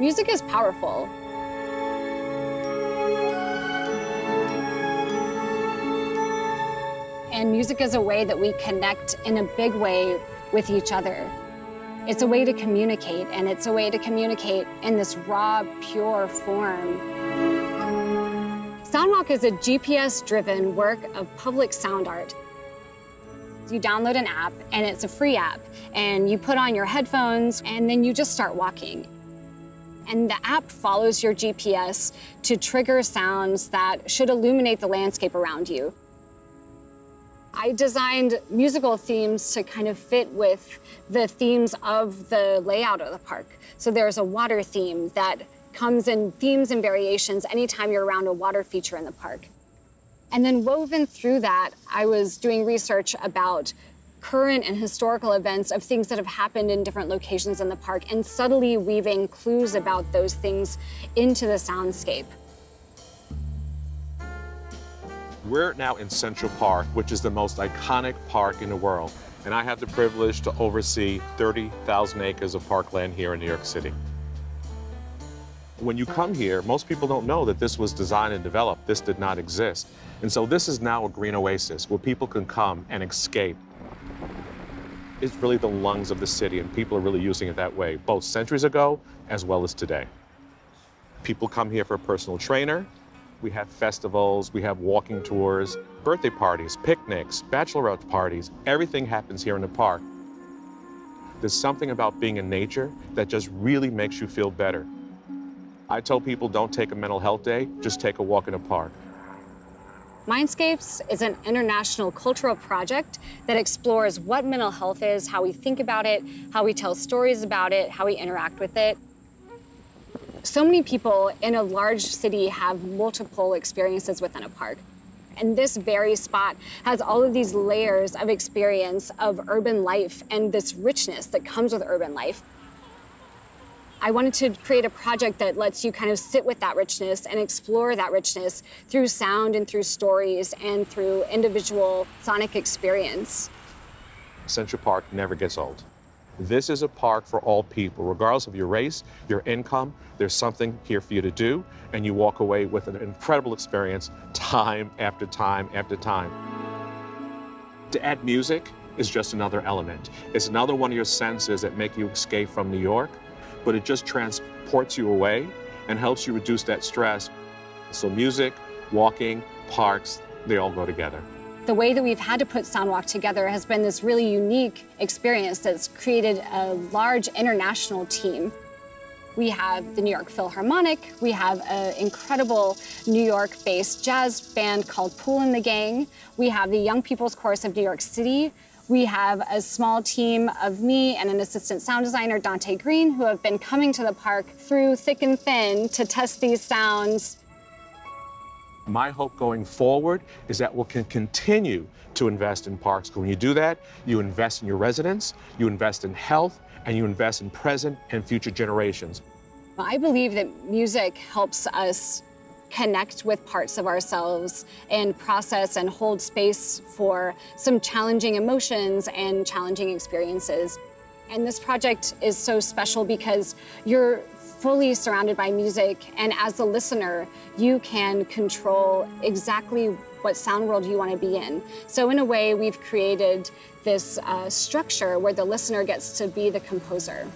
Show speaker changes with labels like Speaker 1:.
Speaker 1: Music is powerful. And music is a way that we connect in a big way with each other. It's a way to communicate, and it's a way to communicate in this raw, pure form. Soundwalk is a GPS-driven work of public sound art. You download an app, and it's a free app, and you put on your headphones, and then you just start walking. And the app follows your GPS to trigger sounds that should illuminate the landscape around you. I designed musical themes to kind of fit with the themes of the layout of the park. So there's a water theme that comes in themes and variations anytime you're around a water feature in the park. And then woven through that, I was doing research about current and historical events of things that have happened in different locations in the park and subtly weaving clues about those things into the soundscape.
Speaker 2: We're now in Central Park, which is the most iconic park in the world. And I have the privilege to oversee 30,000 acres of parkland here in New York City. When you come here, most people don't know that this was designed and developed. This did not exist. And so this is now a green oasis where people can come and escape. It's really the lungs of the city, and people are really using it that way, both centuries ago as well as today. People come here for a personal trainer, we have festivals, we have walking tours, birthday parties, picnics, bachelorette parties. Everything happens here in the park. There's something about being in nature that just really makes you feel better. I tell people don't take a mental health day, just take a walk in a park.
Speaker 1: Mindscapes is an international cultural project that explores what mental health is, how we think about it, how we tell stories about it, how we interact with it. So many people in a large city have multiple experiences within a park. And this very spot has all of these layers of experience of urban life and this richness that comes with urban life. I wanted to create a project that lets you kind of sit with that richness and explore that richness through sound and through stories and through individual sonic experience.
Speaker 2: Central Park never gets old. This is a park for all people, regardless of your race, your income, there's something here for you to do, and you walk away with an incredible experience time after time after time. To add music is just another element. It's another one of your senses that make you escape from New York, but it just transports you away and helps you reduce that stress. So music, walking, parks, they all go together.
Speaker 1: The way that we've had to put Soundwalk together has been this really unique experience that's created a large international team. We have the New York Philharmonic, we have an incredible New York-based jazz band called Pool and the Gang, we have the Young People's Chorus of New York City, we have a small team of me and an assistant sound designer, Dante Green, who have been coming to the park through thick and thin to test these sounds
Speaker 2: my hope going forward is that we can continue to invest in parks. When you do that, you invest in your residents, you invest in health, and you invest in present and future generations.
Speaker 1: I believe that music helps us connect with parts of ourselves and process and hold space for some challenging emotions and challenging experiences. And this project is so special because you're fully surrounded by music, and as a listener, you can control exactly what sound world you want to be in. So in a way, we've created this uh, structure where the listener gets to be the composer.